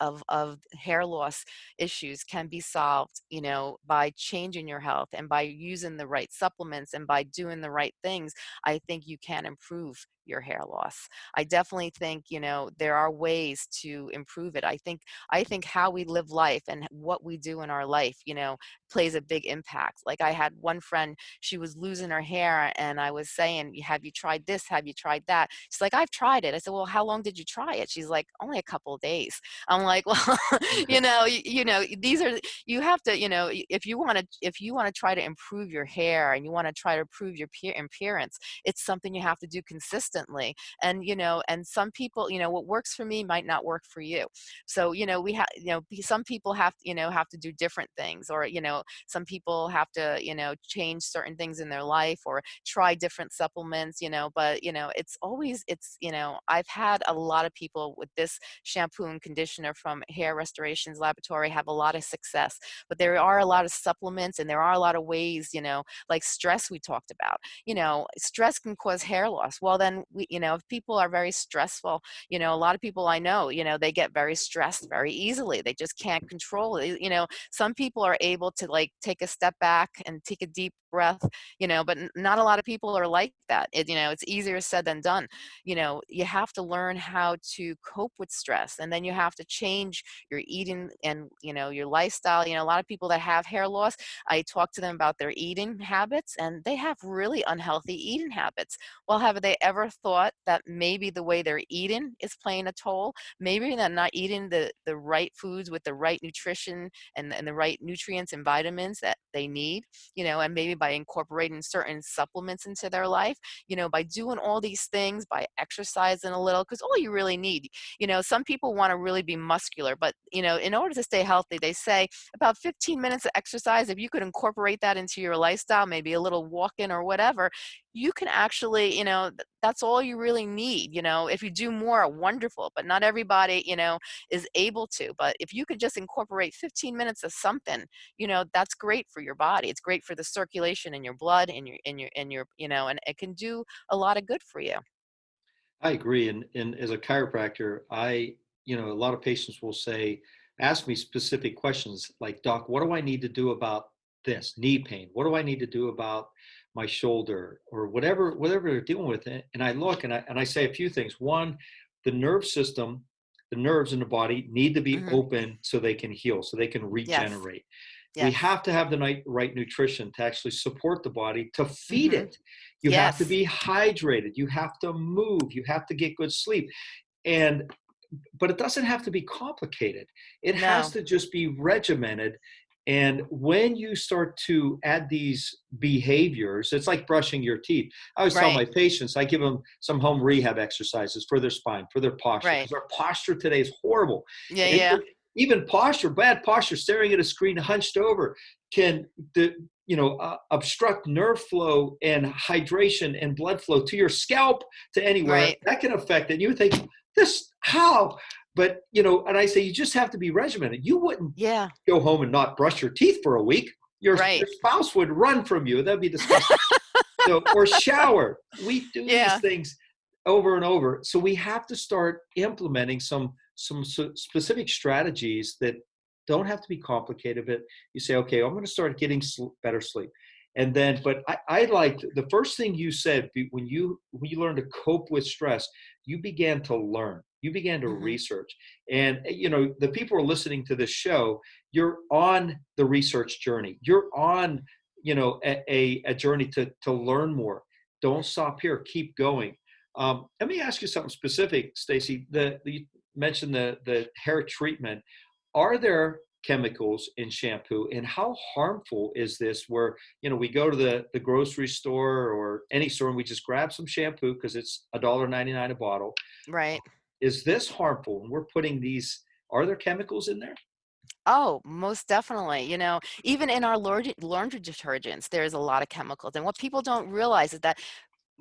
of, of hair loss issues can be solved, you know, by changing your health and by using the right supplements and by doing the right things, I think you can improve your hair loss. I definitely think, you know, there are ways to improve it. I think I think how we live life and what we do in our life, you know, plays a big impact. Like I had one friend, she was losing her hair and I was saying, "Have you tried this? Have you tried that?" She's like, "I've tried it." I said, "Well, how long did you try it?" She's like, "Only a couple of days." I'm like, "Well, mm-hmm. you know, you, you know, these are you have to, you know, if you want to if you want to try to improve your hair and you want to try to improve your appearance, it's something you have to do consistently consistently and you know and some people you know what works for me might not work for you so you know we have you know some people have you know have to do different things or you know some people have to you know change certain things in their life or try different supplements you know but you know it's always it's you know i've had a lot of people with this shampoo and conditioner from hair restorations laboratory have a lot of success but there are a lot of supplements and there are a lot of ways you know like stress we talked about you know stress can cause hair loss well then we, you know, if people are very stressful, you know, a lot of people I know, you know, they get very stressed very easily. They just can't control it. You know, some people are able to like take a step back and take a deep breath, you know, but not a lot of people are like that. It, you know, it's easier said than done. You know, you have to learn how to cope with stress and then you have to change your eating and, you know, your lifestyle. You know, a lot of people that have hair loss, I talk to them about their eating habits and they have really unhealthy eating habits. Well, have they ever thought that maybe the way they're eating is playing a toll? Maybe they're not eating the, the right foods with the right nutrition and, and the right nutrients and vitamins that they need, you know, and maybe by incorporating certain supplements into their life, you know, by doing all these things, by exercising a little, because all you really need, you know, some people want to really be muscular, but, you know, in order to stay healthy, they say about 15 minutes of exercise, if you could incorporate that into your lifestyle, maybe a little walking or whatever, you can actually, you know, that's all you really need. You know, if you do more, wonderful, but not everybody, you know, is able to. But if you could just incorporate 15 minutes of something, you know, that's great for your body. It's great for the circulation in your blood and your, in your, in your, you know, and it can do a lot of good for you. I agree. And, and as a chiropractor, I, you know, a lot of patients will say, ask me specific questions like, Doc, what do I need to do about this knee pain? What do I need to do about my shoulder or whatever whatever they're dealing with it and i look and i and i say a few things one the nerve system the nerves in the body need to be mm-hmm. open so they can heal so they can regenerate yes. Yes. we have to have the right, right nutrition to actually support the body to feed mm-hmm. it you yes. have to be hydrated you have to move you have to get good sleep and but it doesn't have to be complicated it no. has to just be regimented and when you start to add these behaviors, it's like brushing your teeth. I always right. tell my patients, I give them some home rehab exercises for their spine, for their posture. Right. Because our posture today is horrible. Yeah, and yeah. Even posture, bad posture, staring at a screen hunched over can the you know uh, obstruct nerve flow and hydration and blood flow to your scalp to anywhere right. that can affect it you would think this how but you know, and I say you just have to be regimented. You wouldn't yeah. go home and not brush your teeth for a week. Your, right. your spouse would run from you. That'd be disgusting. so, or shower. We do yeah. these things over and over. So we have to start implementing some some specific strategies that don't have to be complicated. But you say, okay, I'm going to start getting better sleep and then but I, I liked the first thing you said when you when you learn to cope with stress you began to learn you began to mm-hmm. research and eh, you know the people are listening to this show you're on the research journey. You're on you know a, a, a journey to to learn more. Don't stop here. Keep going. Um, let me ask you something specific Stacey. The, the you mentioned the the hair treatment. Are there chemicals in shampoo and how harmful is this where you know we go to the the grocery store or any store and we just grab some shampoo because it's a dollar 99 a bottle right is this harmful and we're putting these are there chemicals in there Oh, most definitely. You know, even in our laundry, detergents, there's a lot of chemicals. And what people don't realize is that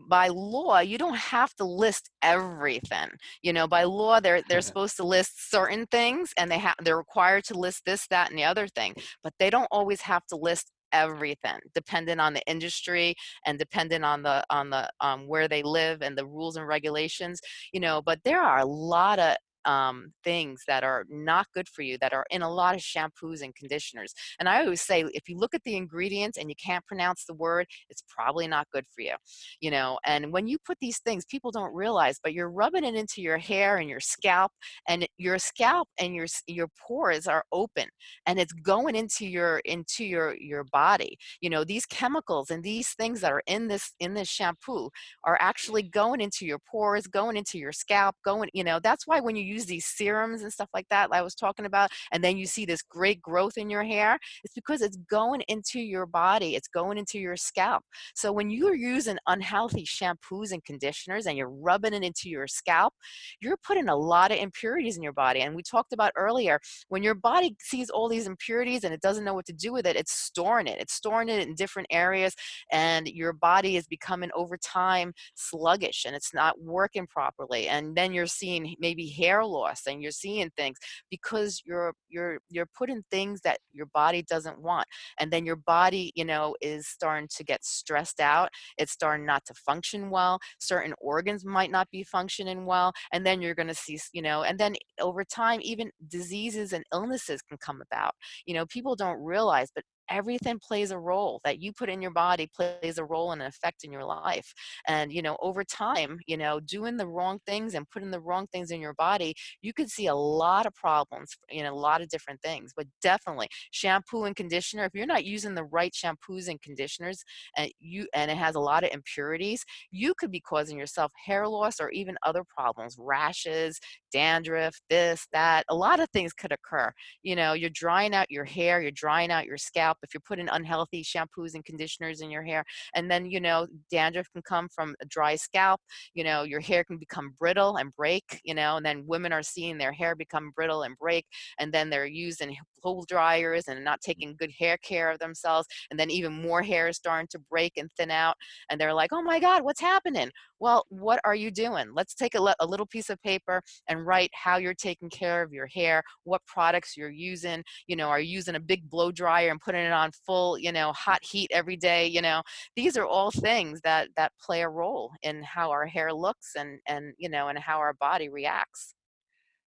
by law you don't have to list everything you know by law they're they're supposed to list certain things and they have they're required to list this that and the other thing but they don't always have to list everything dependent on the industry and dependent on the on the um, where they live and the rules and regulations you know but there are a lot of um, things that are not good for you that are in a lot of shampoos and conditioners. And I always say, if you look at the ingredients and you can't pronounce the word, it's probably not good for you. You know, and when you put these things, people don't realize, but you're rubbing it into your hair and your scalp, and your scalp and your your pores are open, and it's going into your into your your body. You know, these chemicals and these things that are in this in this shampoo are actually going into your pores, going into your scalp, going. You know, that's why when you use these serums and stuff like that I was talking about, and then you see this great growth in your hair, it's because it's going into your body, it's going into your scalp. So when you're using unhealthy shampoos and conditioners and you're rubbing it into your scalp, you're putting a lot of impurities in your body. And we talked about earlier, when your body sees all these impurities and it doesn't know what to do with it, it's storing it. It's storing it in different areas, and your body is becoming over time sluggish and it's not working properly. And then you're seeing maybe hair hair loss and you're seeing things because you're you're you're putting things that your body doesn't want and then your body you know is starting to get stressed out it's starting not to function well certain organs might not be functioning well and then you're going to see you know and then over time even diseases and illnesses can come about. You know people don't realize but everything plays a role that you put in your body plays a role and an effect in your life. And you know over time you know doing the wrong things and putting the wrong things in your body you could see a lot of problems in a lot of different things. But definitely shampoo and conditioner if you're not using the right shampoos and conditioners and you and it has a lot of impurities you could be causing yourself hair loss or even other problems rashes dandruff this that a lot of things could occur. You know you're drying out your hair you're drying out your scalp if you're putting unhealthy shampoos and conditioners in your hair. And then, you know, dandruff can come from a dry scalp. You know, your hair can become brittle and break, you know, and then women are seeing their hair become brittle and break. And then they're using blow dryers and not taking good hair care of themselves. And then even more hair is starting to break and thin out. And they're like, oh my God, what's happening? Well, what are you doing? Let's take a, a little piece of paper and write how you're taking care of your hair, what products you're using. You know, are you using a big blow dryer and putting it on full, you know, hot heat every day? You know, these are all things that that play a role in how our hair looks and and you know and how our body reacts.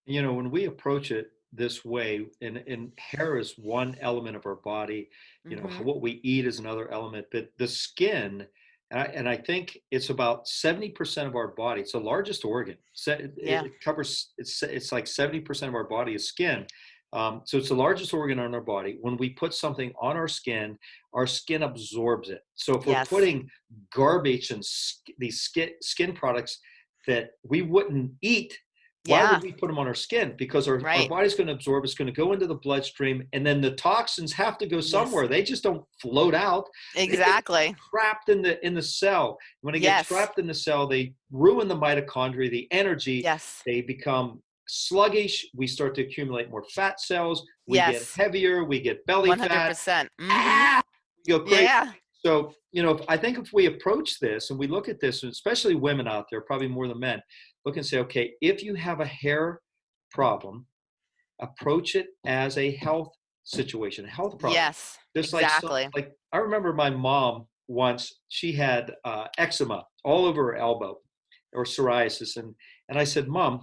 You know, when we approach it this way and, and hair is one element of our body you know hmm what we eat is another element but the skin and I, and I think it's about 70% of our body it's the largest organ it, Yeah. it covers it's it's like 70% of our body is skin um, so it's the largest organ on our body when we put something on our skin our skin absorbs it so if we're putting garbage and sk- these skin, skin products that we wouldn't eat why Yeah. would we put them on our skin? Because our, our body's going to absorb, it's going to go into the bloodstream, and then the toxins have to go somewhere. They just don't float out. Exactly. trapped in the in the cell. When they get trapped in the cell, they ruin the mitochondria, the energy. Yes. They become sluggish. We start to accumulate more fat cells. We Yes. get heavier. We get belly One hundred fat. percent. Mm-hmm. Go crazy. Yeah. So, you know, I think if we approach this and we look at this, and especially women out there, probably more than men, look and say, okay, if you have a hair problem, approach it as a health situation, a health problem. Yes. Just like some- exactly. like I remember my mom once, she had uh, eczema all over her elbow or psoriasis. And, and I said, Mom,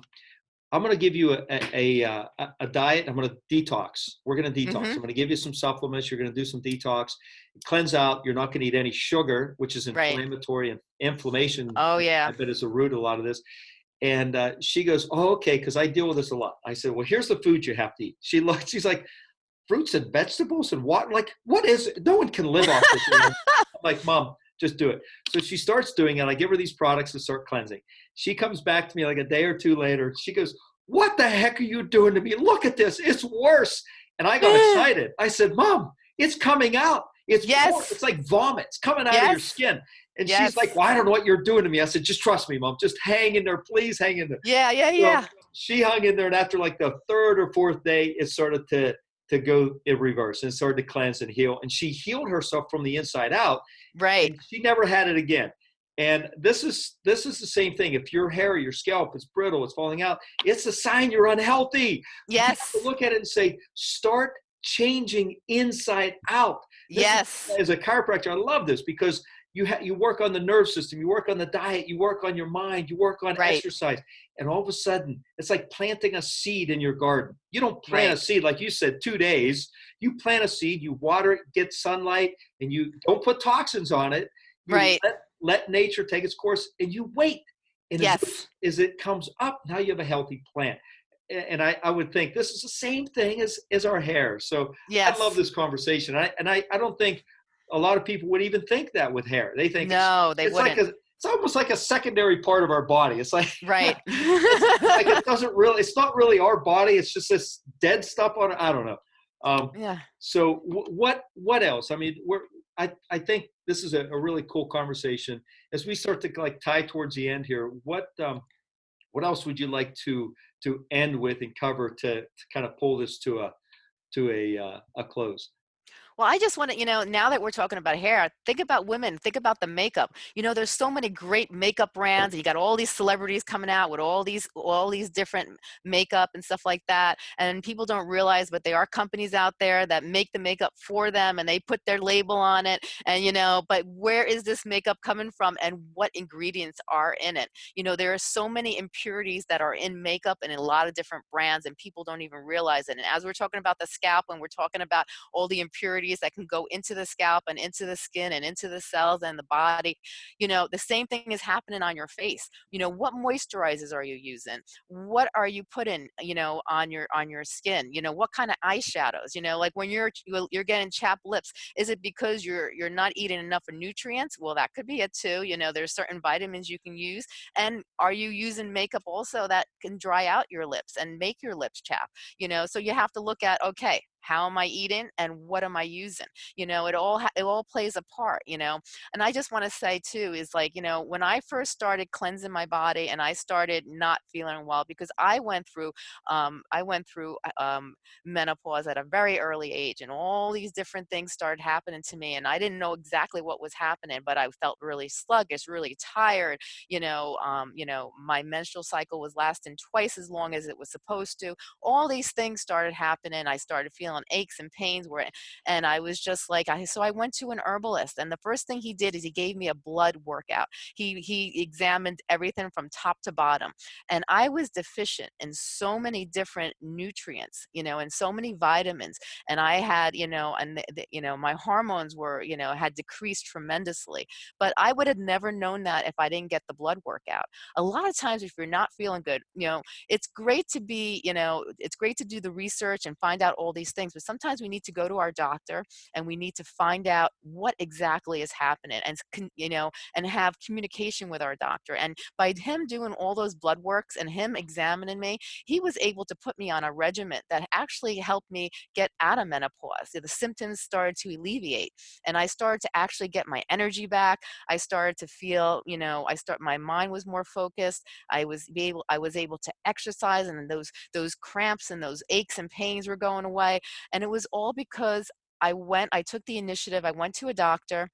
I'm going to give you a, a, a, uh, a- diet. I'm going to detox. We're going to detox. Mhm. I'm going to give you some supplements. You're going to do some detox, cleanse out. You're not going to eat any sugar, which is Right. inflammatory and inflammation. Oh I yeah. bet is the root of a lot of this. And uh, she goes, "Oh, okay," because I deal with this a lot. I said, "Well, here's the food you have to eat." She looked. She's like, "Fruits and vegetables and what? Like, what is? It? No one can live off this." I'm like, "Mom, just do it." So she starts doing it. I give her these products to start cleansing. She comes back to me like a day or two later. She goes, "What the heck are you doing to me? Look at this. It's worse." And I got excited. I said, "Mom, it's coming out. It's Yes. it's like vomit. It's coming out of your skin." And Yes. she's like, "Well, I don't know what you're doing to me." I said, "Just trust me, mom. Just hang in there, please hang in there." Yeah. Yeah. So Yeah. she hung in there, and after like the third or fourth day, it started to to go in reverse and started to cleanse and heal. And she healed herself from the inside out, Right. she never had it again. And this is this is the same thing. If your hair, your scalp is brittle, it's falling out, it's a sign you're unhealthy. Yes. look at it and say, start changing inside out. This is- Yes. As a chiropractor, I love this because you ha- you work on the nerve system, you work on the diet, you work on your mind, you work on Right. exercise, and all of a sudden, it's like planting a seed in your garden. You don't plant a seed like you said, two days. You plant a seed, you water it, get sunlight, and you don't put toxins on it. You Right. Let, let nature take its course, and you wait. And as, Yes. it- as it comes up, now you have a healthy plant. And I, I would think this is the same thing as, as our hair. So Yes. I love this conversation. I, and I, I don't think a lot of people would even think that with hair. They think it's, No, they it's wouldn't. like a, it's almost like a secondary part of our body. It's like right. like it doesn't really. It's not really our body. It's just this dead stuff on it. I don't know. Um, yeah. so w- what what else? I mean, we're I I think this is a, a really cool conversation. As we start to like tie towards the end here, what um, what else would you like to to end with and cover to, to kind of pull this to a to a uh, a close? Well, I just want to, you know, now that we're talking about hair, think about women, think about the makeup. You know, there's so many great makeup brands. And you got all these celebrities coming out with all these all these different makeup and stuff like that. And people don't realize, but there are companies out there that make the makeup for them and they put their label on it. And you know, but where is this makeup coming from and what ingredients are in it? You know, there are so many impurities that are in makeup and in a lot of different brands, and people don't even realize it. And as we're talking about the scalp and we're talking about all the impurities that can go into the scalp and into the skin and into the cells and the body you know the same thing is happening on your face. You know what moisturizers are you using? What are you putting you know on your on your skin? You know what kind of eyeshadows? You know like when you're you're getting chapped lips is it because you're you're not eating enough nutrients? Well that could be it too you know there's certain vitamins you can use. And are you using makeup also that can dry out your lips and make your lips chap you know so you have to look at okay how am I eating and what am I using? You know, it all it all plays a part, you know. And I just want to say too is like, you know, when I first started cleansing my body and I started not feeling well because I went through um, I went through uh, um, menopause at a very early age and all these different things started happening to me and I didn't know exactly what was happening, but I felt really sluggish, really tired, you know, um, you know, my menstrual cycle was lasting twice as long as it was supposed to. All these things started happening. I started feeling aches and pains were, and I was just like, I, so I went to an herbalist and the first thing he did is he gave me a blood workout. He, he examined everything from top to bottom and I was deficient in so many different nutrients, you know, and so many vitamins. And I had, you know, and the, the, you know, my hormones were, you know, had decreased tremendously, but I would have never known that if I didn't get the blood workout. A lot of times if you're not feeling good, you know, it's great to be, you know, it's great to do the research and find out all these things, but sometimes we need to go to our doctor and we need to find out what exactly is happening and, you know, and have communication with our doctor. And by him doing all those blood works and him examining me, he was able to put me on a regimen that actually helped me get out of menopause. The symptoms started to alleviate and I started to actually get my energy back. I started to feel, you know, I start, my mind was more focused. I was able, I was able to exercise and those, those cramps and those aches and pains were going away. And it was all because I went, I took the initiative, I went to a doctor,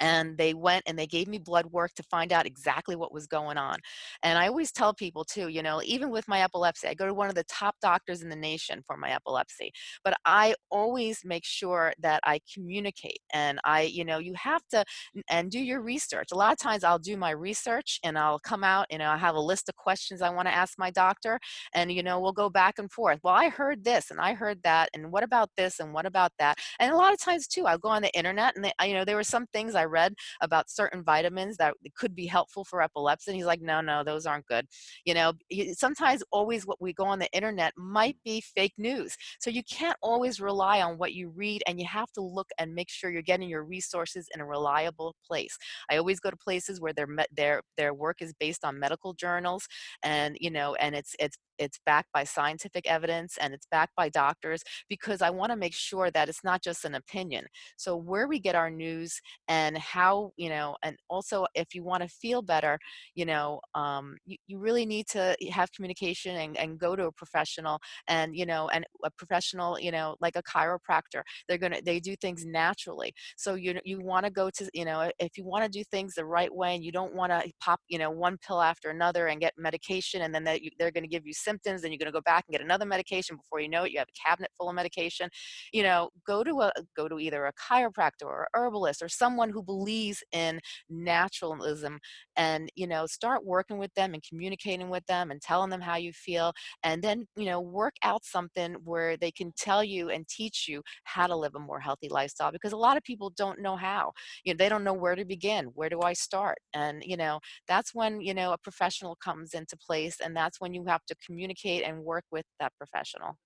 and they went and they gave me blood work to find out exactly what was going on. And I always tell people too, you know, even with my epilepsy, I go to one of the top doctors in the nation for my epilepsy, but I always make sure that I communicate and I, you know, you have to and do your research. A lot of times I'll do my research and I'll come out, and know, I have a list of questions I want to ask my doctor and, you know, we'll go back and forth. Well, I heard this and I heard that and what about this and what about that? And a lot of times too, I'll go on the internet and, they, you know, there were some things I read about certain vitamins that could be helpful for epilepsy. And he's like, no, no, those aren't good. You know, sometimes always what we go on the internet might be fake news. So you can't always rely on what you read and you have to look and make sure you're getting your resources in a reliable place. I always go to places where their, their, their work is based on medical journals and, you know, and it's, it's it's backed by scientific evidence and it's backed by doctors because I want to make sure that it's not just an opinion. So where we get our news and how, you know, and also if you want to feel better, you know, um, you, you really need to have communication and, and go to a professional and, you know, and a professional, you know, like a chiropractor, they're going to, they do things naturally. So you, you want to go to, you know, if you want to do things the right way and you don't want to pop, you know, one pill after another and get medication and then they, they're going to give you symptoms, then you're going to go back and get another medication. Before you know it, you have a cabinet full of medication. You know, go to a go to either a chiropractor or herbalist or someone who believes in naturalism, and you know, start working with them and communicating with them and telling them how you feel, and then you know, work out something where they can tell you and teach you how to live a more healthy lifestyle. Because a lot of people don't know how. You know, they don't know where to begin. Where do I start? And you know, that's when you know a professional comes into place, and that's when you have to communicate communicate and work with that professional.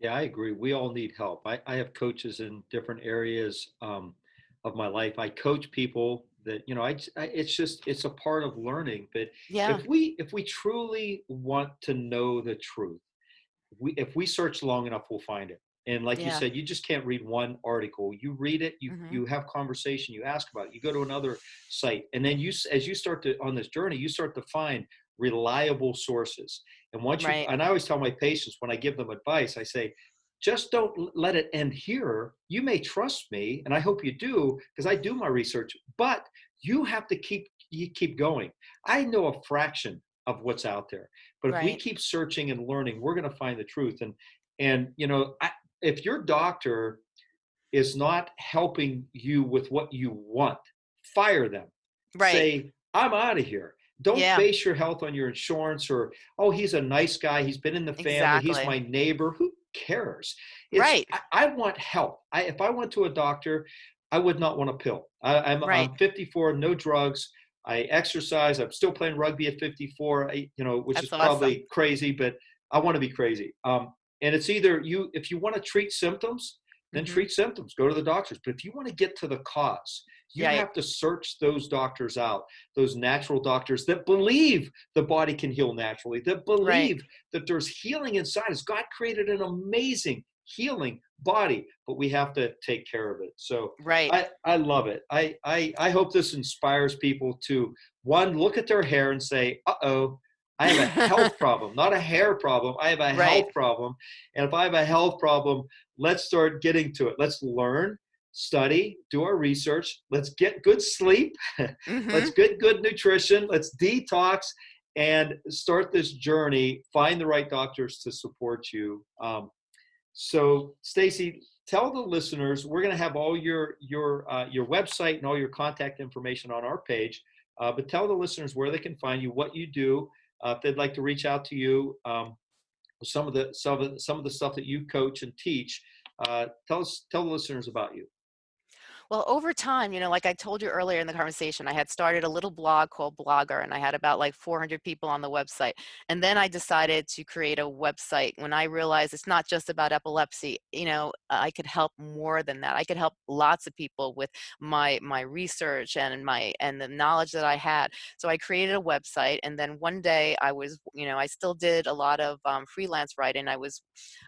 Yeah, I agree. We all need help. I, I have coaches in different areas um, of my life. I coach people that you know. I, I, it's just it's a part of learning. But yeah. if we if we truly want to know the truth, we if we search long enough, we'll find it. And like yeah. you said, you just can't read one article. You read it, you mm-hmm. you have conversation, you ask about it, you go to another site, and then you as you start to on this journey, you start to find reliable sources. And once you, and I always tell my patients when I give them advice, I say, just don't let it end here. You may trust me, and I hope you do, because I do my research, but you have to keep you keep going. I know a fraction of what's out there, but if we keep searching and learning, we're going to find the truth. And and you know, I, if your doctor is not helping you with what you want, fire them. Right. Say, I'm out of here. Don't yeah. base your health on your insurance or, oh, he's a nice guy. He's been in the family. Exactly. He's my neighbor. Who cares? It's, right. I, I, want help. I, if I went to a doctor, I would not want a pill. I, am right. I'm 54, no drugs. I exercise. I'm still playing rugby at 54, I, you know, which That's is probably crazy, but I want to be crazy. Um, and it's either you, if you want to treat symptoms, then mm-hmm. treat symptoms, go to the doctors. But if you want to get to the cause, you right. have to search those doctors out, those natural doctors that believe the body can heal naturally, that believe right. that there's healing inside us. God created an amazing healing body, but we have to take care of it. So right. I, I love it. I, I, I hope this inspires people to one, look at their hair and say, uh oh, I have a health problem, not a hair problem. I have a right. health problem. And if I have a health problem, let's start getting to it. Let's learn, study, do our research. Let's get good sleep. Mm-hmm. let's get good nutrition. Let's detox and start this journey. Find the right doctors to support you. Um, so, Stacey, tell the listeners we're going to have all your your uh, your website and all your contact information on our page. Uh, but tell the listeners where they can find you, what you do, uh, if they'd like to reach out to you. Um, some of the some of the, some of the stuff that you coach and teach. Uh, tell us tell the listeners about you. Well, over time, you know, like I told you earlier in the conversation, I had started a little blog called Blogger and I had about like 400 people on the website. And then I decided to create a website when I realized it's not just about epilepsy. You know, I could help more than that. I could help lots of people with my my research and my and the knowledge that I had. So I created a website and then one day I was, you know, I still did a lot of um, freelance writing. I was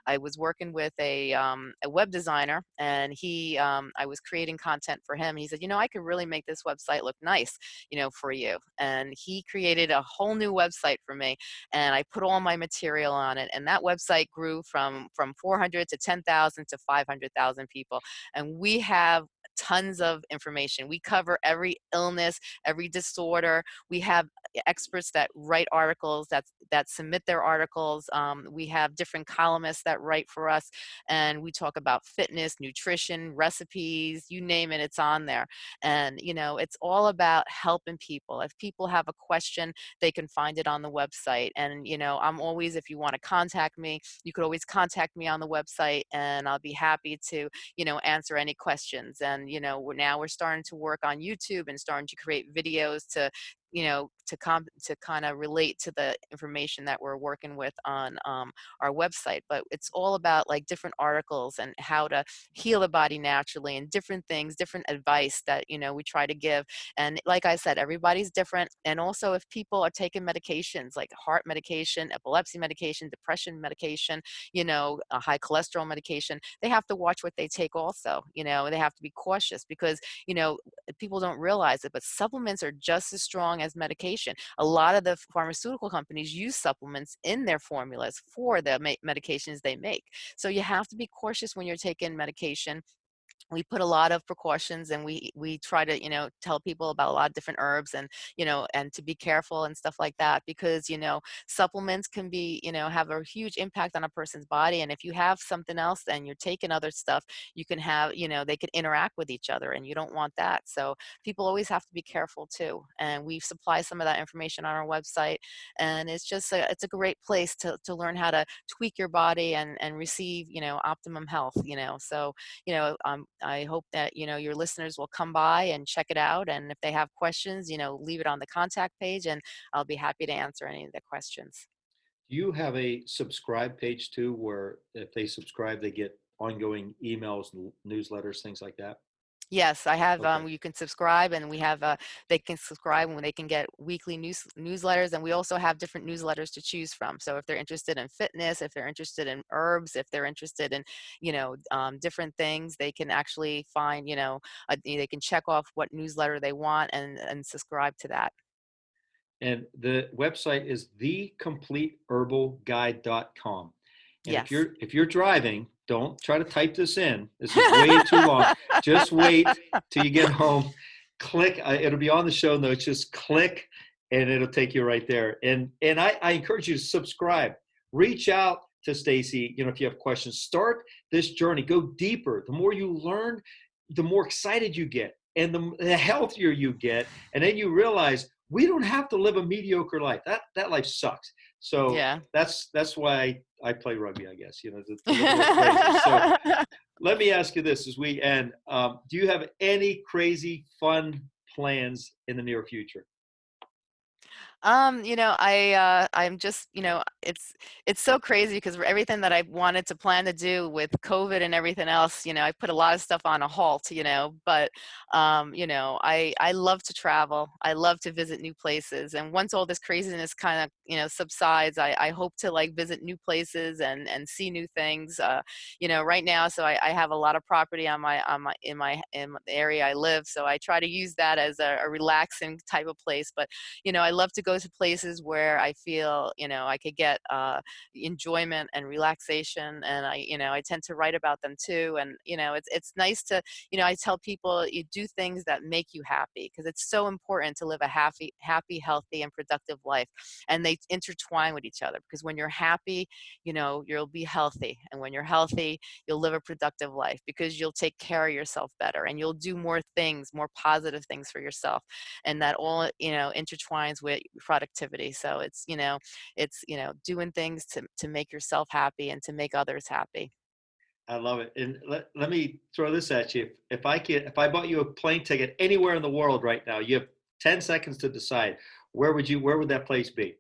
I was working with a um, a web designer and he um, I was creating content for him. He said, you know, I could really make this website look nice, you know, for you. And he created a whole new website for me and I put all my material on it. And that website grew from, from 400 to 10,000 to 500,000 people. And we have tons of information. We cover every illness, every disorder. We have experts that write articles, that, that submit their articles. Um, we have different columnists that write for us, and we talk about fitness, nutrition, recipes, you name it, it's on there. And, you know, it's all about helping people. If people have a question, they can find it on the website. And, you know, I'm always, if you want to contact me, you could always contact me on the website, and I'll be happy to, you know, answer any questions. And you know now we're starting to work on youtube and starting to create videos to you know to come to kind of relate to the information that we're working with on um, our website but it's all about like different articles and how to heal the body naturally and different things different advice that you know we try to give. And like i said everybody's different. And also if people are taking medications like heart medication epilepsy medication depression medication you know high cholesterol medication they have to watch what they take also you know they have to be cautious because you know people don't realize it but supplements are just as strong as medication. A lot of the pharmaceutical companies use supplements in their formulas for the medications they make. So you have to be cautious when you're taking medication we put a lot of precautions and we we try to you know tell people about a lot of different herbs and you know and to be careful and stuff like that because you know supplements can be you know have a huge impact on a person's body and if you have something else and you're taking other stuff you can have you know they can interact with each other and you don't want that. So people always have to be careful too and we supply some of that information on our website and it's just a, it's a great place to, to learn how to tweak your body and and receive you know optimum health you know. So you know um, I hope that, you know, your listeners will come by and check it out. And if they have questions, you know, leave it on the contact page and I'll be happy to answer any of the questions. Do you have a subscribe page too, where if they subscribe, they get ongoing emails, newsletters, things like that? Yes, I have. Okay. Um, you can subscribe, and we have. Uh, they can subscribe and they can get weekly news newsletters, and we also have different newsletters to choose from. So if they're interested in fitness, if they're interested in herbs, if they're interested in, you know, um, different things, they can actually find, you know, a, they can check off what newsletter they want and and subscribe to that. And the website is thecompleteherbalguide.com. And yes. if you're if you're driving, don't try to type this in. This is way too long. Just wait till you get home. Click. Uh, it'll be on the show notes. Just click, and it'll take you right there. And and I, I encourage you to subscribe. Reach out to Stacey. You know, if you have questions, start this journey. Go deeper. The more you learn, the more excited you get, and the, the healthier you get. And then you realize we don't have to live a mediocre life. That that life sucks. So yeah. that's that's why I play rugby, I guess. You know, the, the so let me ask you this as we end: um, Do you have any crazy fun plans in the near future? Um, you know, I uh, I'm just, you know, it's it's so crazy because everything that I wanted to plan to do with COVID and everything else, you know, I put a lot of stuff on a halt, you know, but um, you know, I I love to travel. I love to visit new places. And once all this craziness kind of, you know, subsides, I, I hope to like visit new places and and see new things. Uh, you know, right now, so I, I have a lot of property on my on my in my in the area I live. So I try to use that as a, a relaxing type of place. But you know, I love to go to places where I feel, you know, I could get uh, enjoyment and relaxation. And I, you know, I tend to write about them too. And, you know, it's, it's nice to, you know, I tell people you do things that make you happy because it's so important to live a happy, happy, healthy and productive life. And they intertwine with each other because when you're happy, you know, you'll be healthy. And when you're healthy, you'll live a productive life because you'll take care of yourself better and you'll do more things, more positive things for yourself. And that all, you know, intertwines with productivity. So it's, you know, it's, you know, doing things to, to make yourself happy and to make others happy. I love it. And let, let me throw this at you. If, if I can, if I bought you a plane ticket anywhere in the world right now, you have 10 seconds to decide where would you, where would that place be?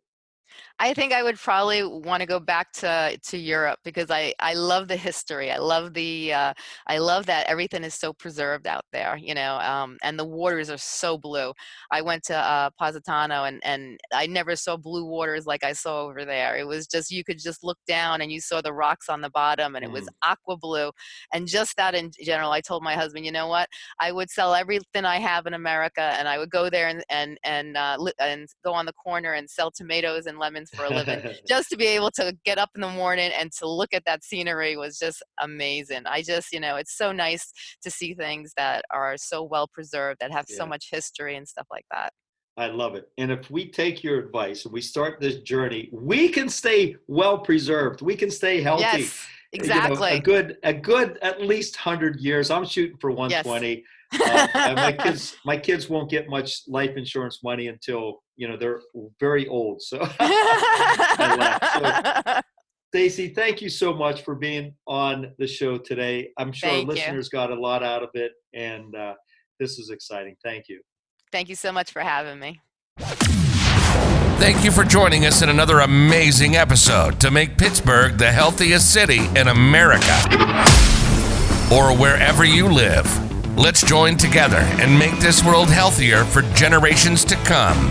I think I would probably want to go back to to Europe because I I love the history. I love the uh, I love that everything is so preserved out there, you know, um, and the waters are so blue. I went to uh, Positano and and I never saw blue waters like I saw over there. It was just you could just look down and you saw the rocks on the bottom and it was mm. aqua blue, and just that in general. I told my husband, you know what, I would sell everything I have in America and I would go there and and and uh, and go on the corner and sell tomatoes and lemons for a living. just to be able to get up in the morning and to look at that scenery was just amazing. I just, you know, it's so nice to see things that are so well preserved, that have yeah. so much history and stuff like that. I love it. And if we take your advice and we start this journey, we can stay well preserved. We can stay healthy. Yes, exactly. You know, a good, a good, at least hundred years. I'm shooting for 120. Yes. Uh, my kids, my kids won't get much life insurance money until you know they're very old. So, so Stacey, thank you so much for being on the show today. I'm sure thank listeners you. got a lot out of it, and uh, this is exciting. Thank you. Thank you so much for having me. Thank you for joining us in another amazing episode to make Pittsburgh the healthiest city in America or wherever you live. Let's join together and make this world healthier for generations to come.